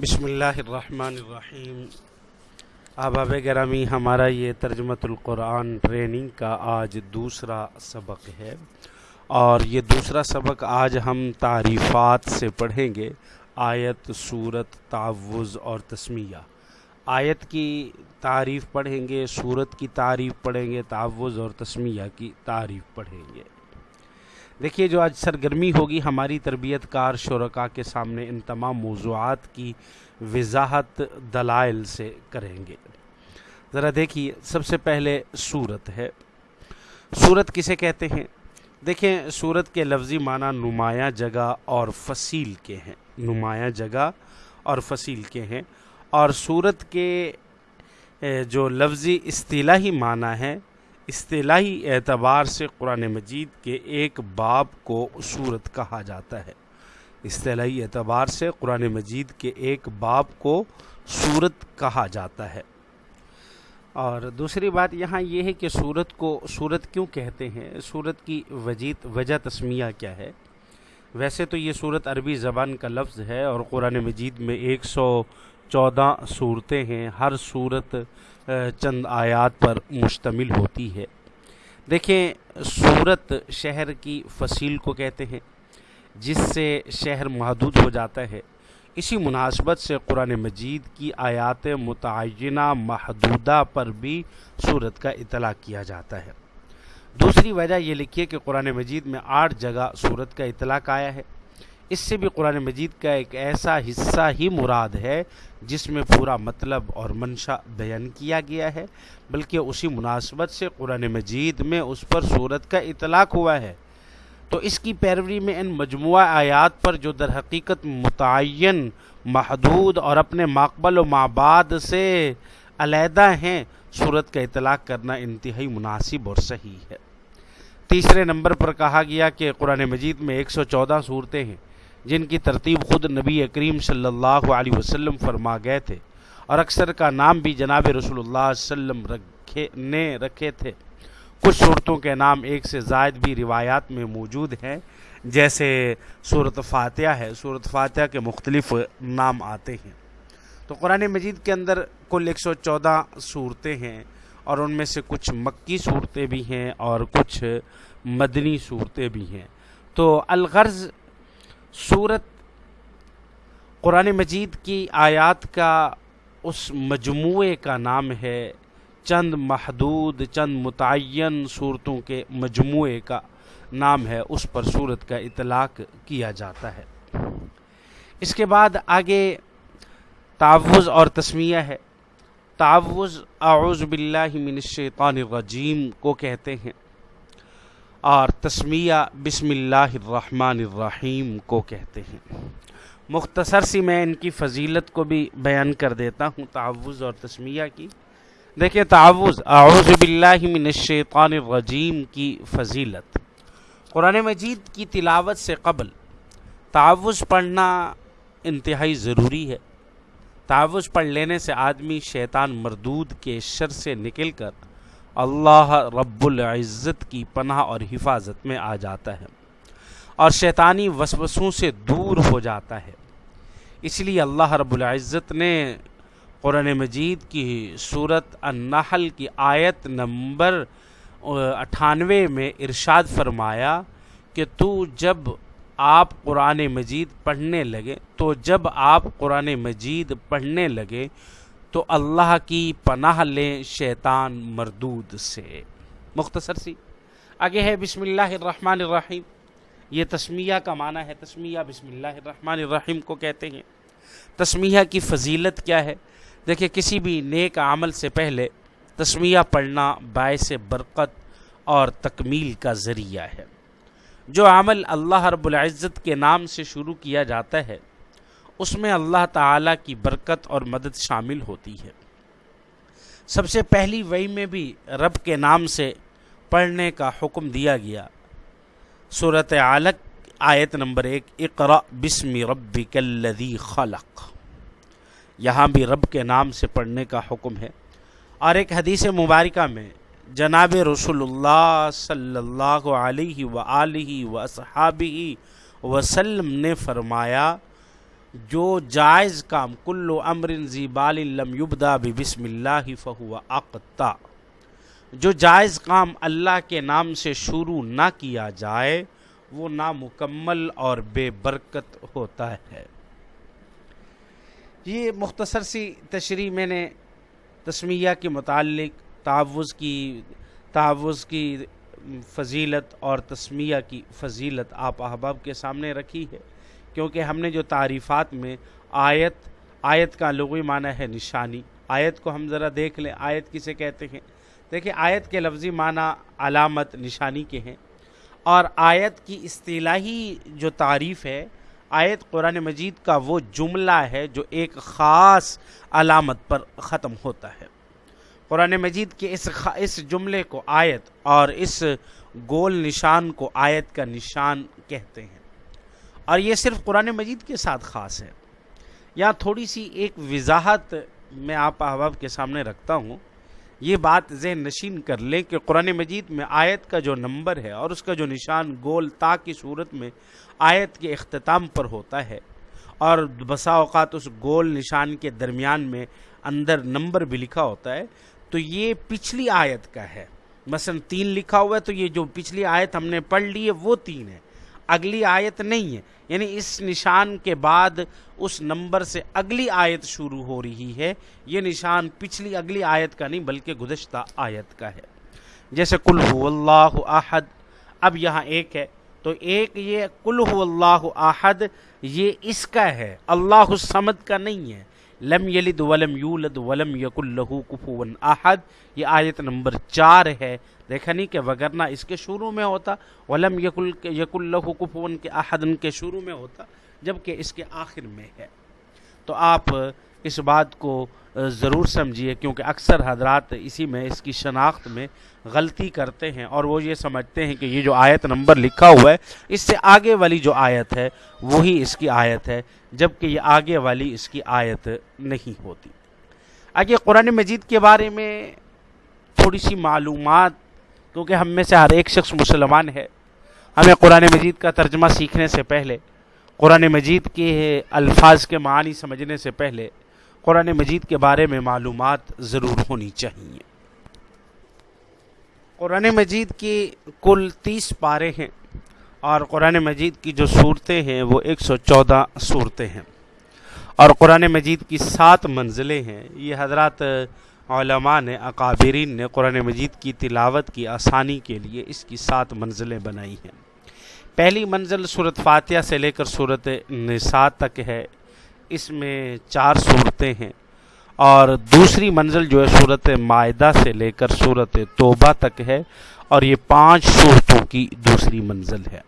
بسم اللہ الرحمن الرحیم۔ احباب گرامی، ہمارا یہ ترجمت القرآن ٹریننگ کا آج دوسرا سبق ہے۔ اور یہ دوسرا سبق آج ہم تعریفات سے پڑھیں گے۔ آیت صورت تعوض اور تسمیہ۔ آیت کی تعریف پڑھیں گے صورت کی تعریف پڑھیں گے تعوض اور تسمیہ کی تعریف پڑھیں گے۔ دیکھیے، جو آج سرگرمی ہوگی، ہماری تربیت کار شرکا کے سامنے ان تمام موضوعات کی وضاحت دلائل سے کریں گے۔ ذرا دیکھیے، سب سے پہلے صورت ہے۔ صورت کسے کہتے ہیں؟ دیکھیں صورت کے لفظی معنی نمایاں جگہ اور فصیل کے ہیں۔ نمایاں جگہ اور فصیل کے ہیں۔ اور صورت کے جو لفظی اصطلاحی معنی ہے اصطلاحی اعتبار سے قرآن مجید کے ایک باب کو صورت کہا جاتا ہے۔ اصطلاحی اعتبار سے قرآن مجید کے ایک باب کو صورت کہا جاتا ہے۔ اور دوسری بات یہاں یہ ہے کہ صورت کو صورت کیوں کہتے ہیں؟ صورت کی وجیت وجہ تسمیہ کیا ہے؟ ویسے تو یہ صورت عربی زبان کا لفظ ہے اور قرآن مجید میں ایک سو چودہ صورتیں ہیں، ہر صورت چند آیات پر مشتمل ہوتی ہے۔ دیکھیں صورت شہر کی فصیل کو کہتے ہیں، جس سے شہر محدود ہو جاتا ہے۔ اسی مناسبت سے قرآن مجید کی آیات متعینہ، محدودہ پر بھی صورت کا اطلاع کیا جاتا ہے۔ دوسری وجہ یہ لکھیے کہ قرآن مجید میں آٹھ جگہ صورت کا اطلاق آیا ہے۔ اس سے بھی قرآن مجید کا ایک ایسا حصہ ہی مراد ہے جس میں پورا مطلب اور منشا بیان کیا گیا ہے، بلکہ اسی مناسبت سے قرآن مجید میں اس پر صورت کا اطلاق ہوا ہے۔ تو اس کی پیروی میں ان مجموعہ آیات پر جو در حقیقت متعین، محدود اور اپنے مقبل و مابعد سے علیحدہ ہیں صورت کا اطلاق کرنا انتہائی مناسب اور صحیح ہے۔ تیسرے نمبر پر کہا گیا کہ قرآن مجید میں ایک سو چودہ صورتیں ہیں جن کی ترتیب خود نبی کریم صلی اللہ علیہ وسلم فرما گئے تھے اور اکثر کا نام بھی جناب رسول اللہ وسلم رکھے نے رکھے تھے۔ کچھ صورتوں کے نام ایک سے زائد بھی روایات میں موجود ہیں۔ جیسے صورت فاتحہ ہے۔ صورت فاتحہ کے مختلف نام آتے ہیں۔ تو قرآن مجید کے اندر کل ایک سو چودہ صورتیں ہیں۔ اور ان میں سے کچھ مکی صورتیں بھی ہیں اور کچھ مدنی صورتیں بھی ہیں۔ تو الغرض صورت قرآن مجید کی آیات کا اس مجموعے کا نام ہے چند محدود، چند متعین صورتوں کے مجموعے کا نام ہے۔ اس پر صورت کا اطلاق کیا جاتا ہے۔ اس کے بعد آگے تعوض اور تسمیہ ہے۔ تعوض اعوذ باللہ من الشیطان الرجیم کو کہتے ہیں، اور تسمیہ بسم اللہ الرحمن الرحیم کو کہتے ہیں۔ مختصر سی میں ان کی فضیلت کو بھی بیان کر دیتا ہوں تعوض اور تسمیہ کی۔ دیکھیں تعوض اعوذ باللہ من الشیطان الرجیم کی فضیلت۔ قرآن مجید کی تلاوت سے قبل تعوض پڑھنا انتہائی ضروری ہے۔ تعوض پڑھ لینے سے آدمی شیطان مردود کے شر سے نکل کر اللہ رب العزت کی پناہ اور حفاظت میں آ جاتا ہے اور شیطانی وسوسوں سے دور ہو جاتا ہے۔ اس لیے اللہ رب العزت نے قرآن مجید کی صورت النحل کی آیت نمبر اٹھانوے میں ارشاد فرمایا کہ تو جب آپ قرآن مجید پڑھنے لگے، تو جب آپ قرآن مجید پڑھنے لگے، تو اللہ کی پناہ لیں شیطان مردود سے۔ مختصر سی۔ آگے ہے بسم اللہ الرحمن الرحیم۔ یہ تسمیہ کا معنی ہے، تسمیہ بسم اللہ الرحمن الرحیم کو کہتے ہیں۔ تسمیہ کی فضیلت کیا ہے؟ دیکھیں، کسی بھی نیک عمل سے پہلے تسمیہ پڑھنا باعث برکت اور تکمیل کا ذریعہ ہے۔ جو عمل اللہ رب العزت کے نام سے شروع کیا جاتا ہے، اس میں اللہ تعالیٰ کی برکت اور مدد شامل ہوتی ہے۔ سب سے پہلی وئی میں بھی رب کے نام سے پڑھنے کا حکم دیا گیا۔ صورت عالق آیت نمبر ایک اقرا بسم رب الذی خلق۔ یہاں بھی رب کے نام سے پڑھنے کا حکم ہے۔ اور ایک حدیث مبارکہ میں جناب رسول اللہ صلی اللہ علیہ و و وصحابی وسلم نے فرمایا، جو جائز کام کلو امر بال لم یبدا بسم اللہ فہو اقتا، جو جائز کام اللہ کے نام سے شروع نہ کیا جائے، وہ نامکمل اور بے برکت ہوتا ہے۔ یہ مختصر سی تشریح میں نے تسمیہ کے متعلق تعوض کی تعوض کی فضیلت اور تسمیہ کی فضیلت آپ احباب کے سامنے رکھی ہے، کیونکہ ہم نے جو تعریفات میں آیت آیت کا لغوی معنی ہے نشانی۔ آیت کو ہم ذرا دیکھ لیں، آیت کسے کہتے ہیں؟ دیکھیں، آیت کے لفظی معنی علامت، نشانی کے ہیں۔ اور آیت کی اصطلاحی جو تعریف ہے، آیت قرآن مجید کا وہ جملہ ہے جو ایک خاص علامت پر ختم ہوتا ہے۔ قرآن مجید کے اس اس جملے کو آیت اور اس گول نشان کو آیت کا نشان کہتے ہیں۔ اور یہ صرف قرآن مجید کے ساتھ خاص ہے۔ یا تھوڑی سی ایک وضاحت میں آپ احباب کے سامنے رکھتا ہوں۔ یہ بات ذہن نشین کر لیں کہ قرآن مجید میں آیت کا جو نمبر ہے اور اس کا جو نشان گول تا کی صورت میں آیت کے اختتام پر ہوتا ہے اور بسا اوقات اس گول نشان کے درمیان میں اندر نمبر بھی لکھا ہوتا ہے تو یہ پچھلی آیت کا ہے۔ مثلا تین لکھا ہوا ہے تو یہ جو پچھلی آیت ہم نے پڑھ لی ہے وہ تین ہے۔ اگلی آیت نہیں ہے۔ یعنی اس نشان کے بعد اس نمبر سے اگلی آیت شروع ہو رہی ہے۔ یہ نشان پچھلی اگلی آیت کا نہیں بلکہ گزشتہ آیت کا ہے۔ جیسے کل اللہ احد، اب یہاں ایک ہے۔ تو ایک یہ کل اللہ احد، یہ اس کا ہے۔ اللہ السمد کا نہیں ہے۔ لم یلد ولم یولد ولم یق الہو کفو احد، یہ آیت نمبر چار ہے۔ دیکھا نہیں کہ وگرنہ اس کے شروع میں ہوتا، ولم یقل یق الہو کفون کے احد ان کے شروع میں ہوتا، جبکہ اس کے آخر میں ہے۔ تو آپ اس بات کو ضرور سمجھیے، کیونکہ اکثر حضرات اسی میں، اس کی شناخت میں غلطی کرتے ہیں اور وہ یہ سمجھتے ہیں کہ یہ جو آیت نمبر لکھا ہوا ہے، اس سے آگے والی جو آیت ہے، وہی اس کی آیت ہے، جبکہ یہ آگے والی اس کی آیت نہیں ہوتی۔ آگے قرآن مجید کے بارے میں تھوڑی سی معلومات، کیونکہ ہم میں سے ہر ایک شخص مسلمان ہے۔ ہمیں قرآن مجید کا ترجمہ سیکھنے سے پہلے، قرآن مجید کے الفاظ کے معنی سمجھنے سے پہلے قرآن مجید کے بارے میں معلومات ضرور ہونی چاہیے۔ قرآن مجید کی کل تیس پارے ہیں اور قرآن مجید کی جو صورتیں ہیں وہ ایک سو چودہ صورتیں ہیں۔ اور قرآن مجید کی سات منزلیں ہیں۔ یہ حضرات علماء نے، اکابرین نے قرآن مجید کی تلاوت کی آسانی کے لیے اس کی سات منزلیں بنائی ہیں۔ پہلی منزل صورت فاتحہ سے لے کر صورت نساء تک ہے۔ اس میں چار صورتیں ہیں۔ اور دوسری منزل جو ہے صورت معدہ سے لے کر صورت توبہ تک ہے، اور یہ پانچ صورتوں کی دوسری منزل ہے۔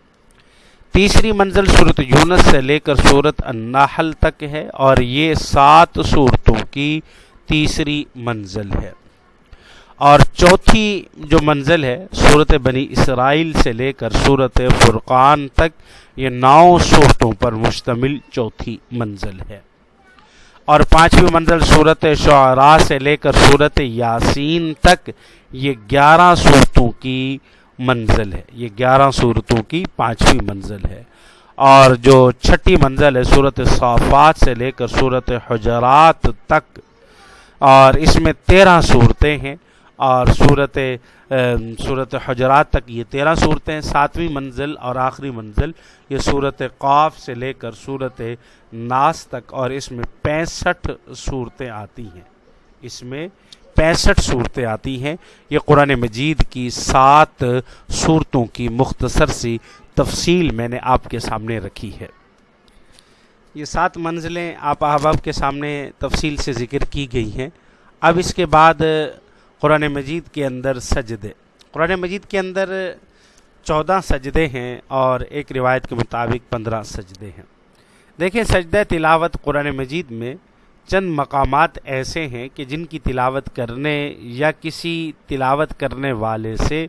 تیسری منزل صورت یونس سے لے کر صورت النحل تک ہے، اور یہ سات صورتوں کی تیسری منزل ہے۔ اور چوتھی جو منزل ہے صورت بنی اسرائیل سے لے کر صورت فرقان تک، یہ نو صورتوں پر مشتمل چوتھی منزل ہے۔ اور پانچویں منزل صورت شعراء سے لے کر صورت یاسین تک، یہ گیارہ صورتوں کی منزل ہے۔ یہ گیارہ صورتوں کی پانچویں منزل ہے۔ اور جو چھٹی منزل ہے صورت صافات سے لے کر صورت حجرات تک، اور اس میں تیرہ صورتیں ہیں۔ اور صورت صورت حجرات تک یہ تیرہ صورتیں، ساتویں منزل اور آخری منزل، یہ صورت قاف سے لے کر صورت ناس تک اور اس میں پینسٹھ صورتیں آتی ہیں۔ اس میں پینسٹھ صورتیں آتی ہیں۔ یہ قرآن مجید کی سات صورتوں کی مختصر سی تفصیل میں نے آپ کے سامنے رکھی ہے۔ یہ سات منزلیں آپ احباب کے سامنے تفصیل سے ذکر کی گئی ہیں۔ اب اس کے بعد قرآن مجید کے اندر سجدے۔ قرآن مجید کے اندر چودہ سجدے ہیں اور ایک روایت کے مطابق پندرہ سجدے ہیں۔ دیکھیں، سجدہ تلاوت قرآن مجید میں چند مقامات ایسے ہیں کہ جن کی تلاوت کرنے یا کسی تلاوت کرنے والے سے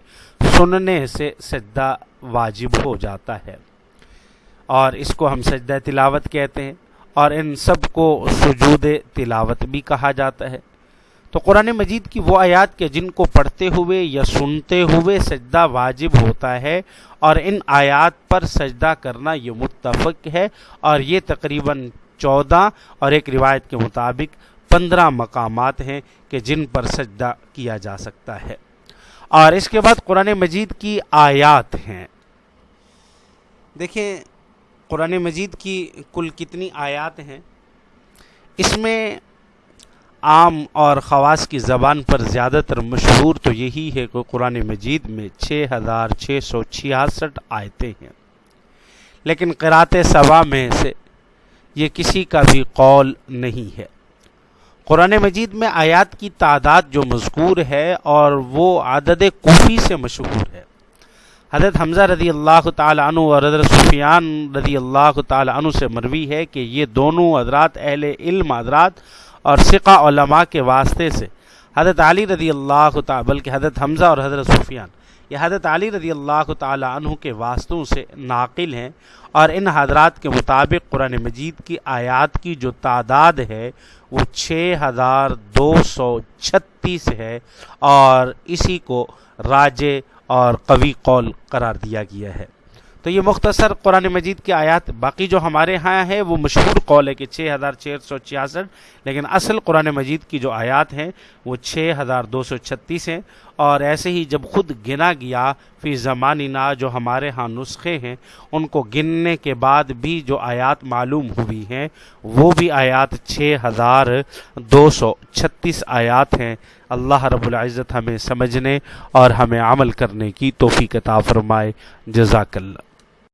سننے سے سجدہ واجب ہو جاتا ہے۔ اور اس کو ہم سجدہ تلاوت کہتے ہیں اور ان سب کو سجود تلاوت بھی کہا جاتا ہے۔ تو قرآن مجید کی وہ آیات کے جن کو پڑھتے ہوئے یا سنتے ہوئے سجدہ واجب ہوتا ہے اور ان آیات پر سجدہ کرنا یہ متفق ہے اور یہ تقریباً چودہ اور ایک روایت کے مطابق پندرہ مقامات ہیں کہ جن پر سجدہ کیا جا سکتا ہے۔ اور اس کے بعد قرآن مجید کی آیات ہیں۔ دیکھیں، قرآن مجید کی کل کتنی آیات ہیں۔ اس میں عام اور خواص کی زبان پر زیادہ تر مشہور تو یہی ہے کہ قرآن مجید میں چھ ہزار چھ سو چھیاسٹھ آیتیں ہیں۔ لیکن قرات صبا میں سے یہ کسی کا بھی قول نہیں ہے۔ قرآن مجید میں آیات کی تعداد جو مذکور ہے اور وہ عدد کوفی سے مشہور ہے۔ حضرت حمزہ رضی اللہ تعالیٰ عنہ اور حضرت سفیان رضی اللہ تعالیٰ عنہ سے مروی ہے کہ یہ دونوں حضرات اہل علم حضرات اور سقہ علماء کے واسطے سے۔ حضرت علی رضی اللہ تعالیٰ، بلکہ حضرت حمزہ اور حضرت سفیان، یہ حضرت علی رضی اللہ تعالیٰ عنہ کے واسطوں سے ناقل ہیں اور ان حضرات کے مطابق قرآن مجید کی آیات کی جو تعداد ہے، وہ چھ ہزار دو سو چھتیس ہے اور اسی کو راجے اور قوی قول قرار دیا گیا ہے۔ تو یہ مختصر قرآن مجید کی آیات باقی جو ہمارے ہاں ہے وہ مشہور قول ہے کہ چھ ہزار چھ سو چھیاسٹھ، لیکن اصل قرآن مجید کی جو آیات ہیں، وہ چھ ہزار دو سو چھتیس ہیں۔ اور ایسے ہی جب خود گنا گیا فی زمانینا جو ہمارے ہاں نسخے ہیں، ان کو گننے کے بعد بھی جو آیات معلوم ہوئی ہیں، وہ بھی آیات چھ ہزار دو سو چھتیس آیات ہیں۔ اللہ رب العزت ہمیں سمجھنے اور ہمیں عمل کرنے کی توفیق عطا فرمائے۔ جزاک اللہ۔